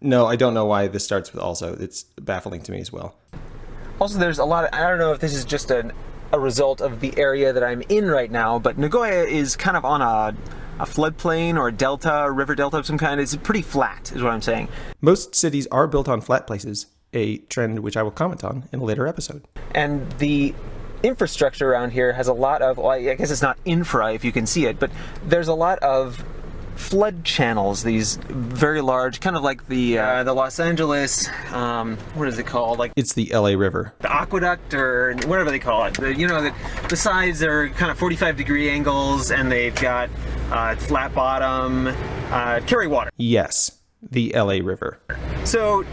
No, I don't know why this starts with also. It's baffling to me as well. Also, there's a lot of, I don't know if this is just an, a result of the area that I'm in right now, but Nagoya is kind of on a, a floodplain or a delta, a river delta of some kind. It's pretty flat, is what I'm saying. Most cities are built on flat places, a trend which I will comment on in a later episode. And the infrastructure around here has a lot of, well, I guess it's not infra if you can see it, but there's a lot of flood channels. These very large, kind of like the uh, the Los Angeles, um, what is it called? Like It's the LA River. the aqueduct or whatever they call it. The, you know, the, the sides are kind of 45 degree angles, and they've got uh, flat bottom, uh, carry water. Yes, the LA River. So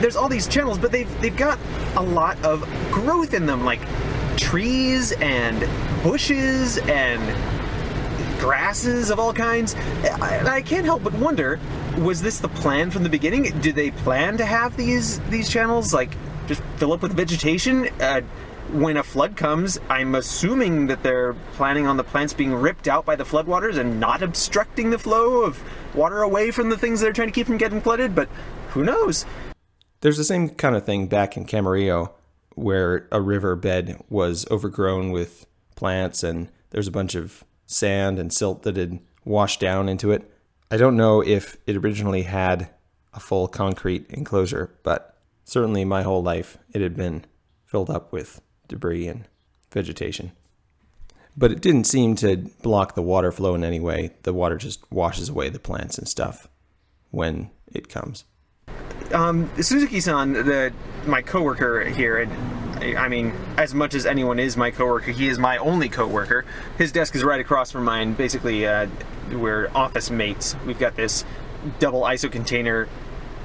there's all these channels, but they've they've got a lot of growth in them, like trees and bushes and grasses of all kinds. I, I can't help but wonder: was this the plan from the beginning? Did they plan to have these these channels like just fill up with vegetation? Uh, when a flood comes, I'm assuming that they're planning on the plants being ripped out by the floodwaters and not obstructing the flow of water away from the things they're trying to keep from getting flooded. But who knows? There's the same kind of thing back in Camarillo where a river bed was overgrown with plants and there's a bunch of sand and silt that had washed down into it. I don't know if it originally had a full concrete enclosure, but certainly my whole life it had been filled up with debris and vegetation. But it didn't seem to block the water flow in any way. The water just washes away the plants and stuff when it comes. um, Suzuki-san, my coworker here, and I mean, as much as anyone is my coworker, he is my only coworker. His desk is right across from mine. Basically, uh, we're office mates. We've got this double ISO container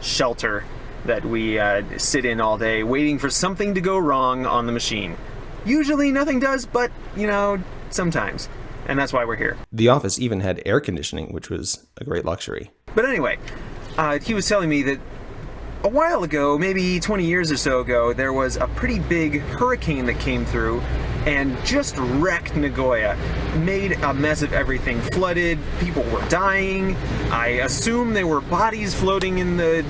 shelter that we uh, sit in all day, waiting for something to go wrong on the machine. Usually, nothing does, but you know, sometimes, and that's why we're here. The office even had air conditioning, which was a great luxury. But anyway, uh, he was telling me that a while ago, maybe 20 years or so ago, there was a pretty big hurricane that came through and just wrecked Nagoya. Made a mess of everything. Flooded, people were dying. I assume there were bodies floating in the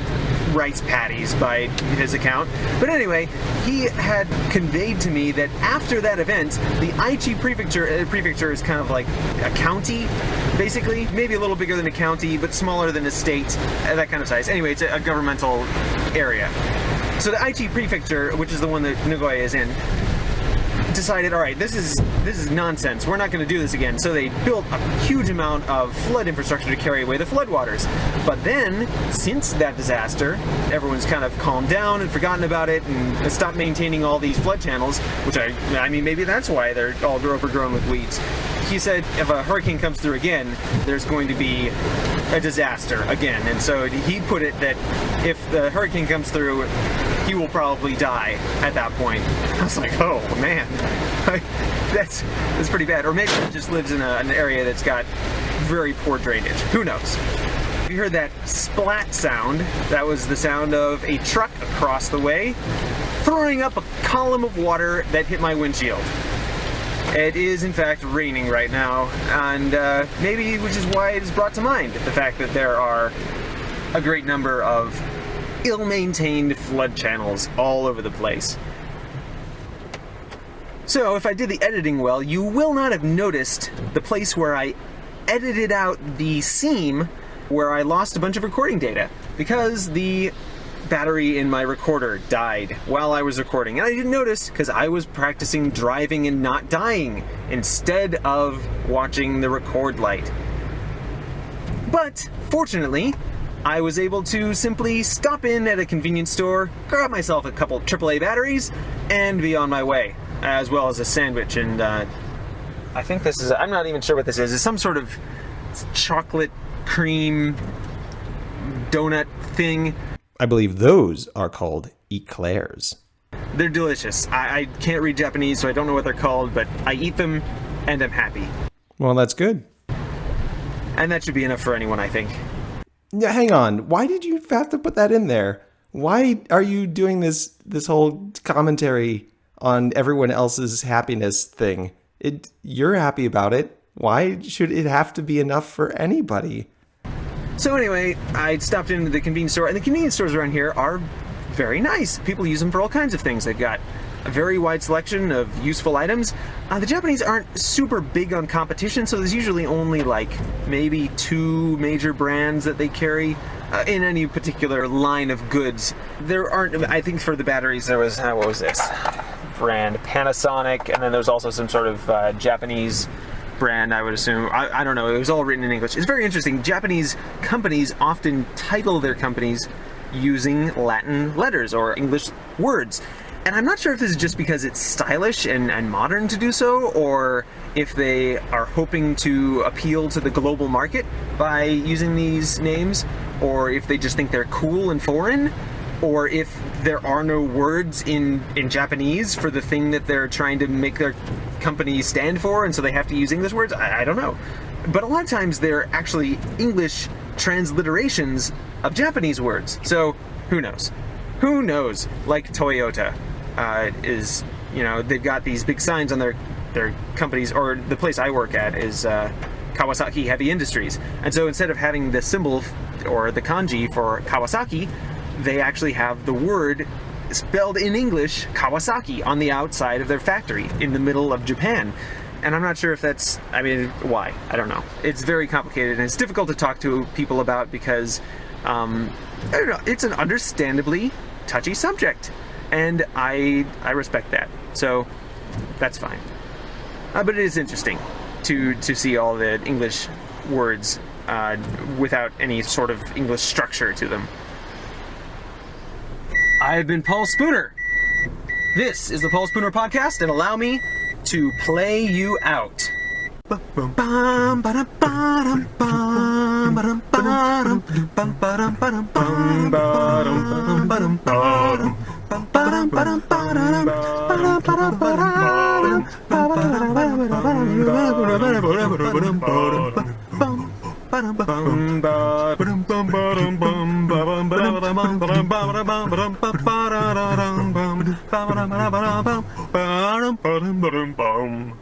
rice patties by his account. But anyway, he had conveyed to me that after that event, the Aichi prefecture, uh, prefecture is kind of like a county, basically. Maybe a little bigger than a county, but smaller than a state, uh, that kind of size. Anyway, it's a, a governmental area. So the Aichi prefecture, which is the one that Nagoya is in, decided, all right, this is this is nonsense. We're not going to do this again. So they built a huge amount of flood infrastructure to carry away the floodwaters. But then, since that disaster, everyone's kind of calmed down and forgotten about it and stopped maintaining all these flood channels. Which I, I mean, maybe that's why they're all overgrown with weeds. He said if a hurricane comes through again, there's going to be a disaster again. And so he put it that if the hurricane comes through, he will probably die at that point. I was like, oh man, that's that's pretty bad. Or maybe he just lives in a, an area that's got very poor drainage. Who knows? You heard that splat sound. That was the sound of a truck across the way throwing up a column of water that hit my windshield. It is in fact raining right now, and uh, maybe which is why it is brought to mind the fact that there are a great number of ill-maintained flood channels all over the place. So if I did the editing well, you will not have noticed the place where I edited out the seam where I lost a bunch of recording data because the battery in my recorder died while I was recording. And I didn't notice because I was practicing driving and not dying instead of watching the record light. But fortunately, I was able to simply stop in at a convenience store, grab myself a couple AAA batteries, and be on my way, as well as a sandwich. And uh, I think this is, I'm not even sure what this is. It's some sort of chocolate cream donut thing. I believe those are called eclairs. They're delicious. I, I can't read Japanese, so I don't know what they're called, but I eat them and I'm happy. Well, that's good. And that should be enough for anyone, I think. Hang on. Why did you have to put that in there? why are you doing this this whole commentary on everyone else's happiness thing? It you're happy about it. Why should it have to be enough for anybody? So anyway, I stopped into the convenience store, and the convenience stores around here are very nice. People use them for all kinds of things. They've got a very wide selection of useful items. Uh, the Japanese aren't super big on competition, so there's usually only like maybe two major brands that they carry uh, in any particular line of goods. There aren't, I think for the batteries there was, uh, what was this? Brand Panasonic, and then there's also some sort of uh, Japanese brand, I would assume. I, I, don't know. It was all written in English. It's very interesting. Japanese companies often title their companies using Latin letters or English words. And I'm not sure if this is just because it's stylish and, and modern to do so, or if they are hoping to appeal to the global market by using these names, or if they just think they're cool and foreign, or if there are no words in, in Japanese for the thing that they're trying to make their company stand for, and so they have to use English words. I, I don't know. But a lot of times they're actually English transliterations of Japanese words. So who knows? Who knows? Like Toyota uh, is, you know, they've got these big signs on their their companies, or the place I work at is uh, Kawasaki Heavy Industries. And so instead of having the symbol or the kanji for Kawasaki, they actually have the word spelled in English Kawasaki on the outside of their factory in the middle of Japan. And I'm not sure if that's, I mean, why? I don't know. It's very complicated and it's difficult to talk to people about because, um, I don't know, it's an understandably touchy subject and I, I respect that. So that's fine. Uh, but it is interesting to, to see all the English words uh, without any sort of English structure to them. I've been Paul Spooner. This is the Paul Spooner Podcast, and allow me to play you out. Bum bum bum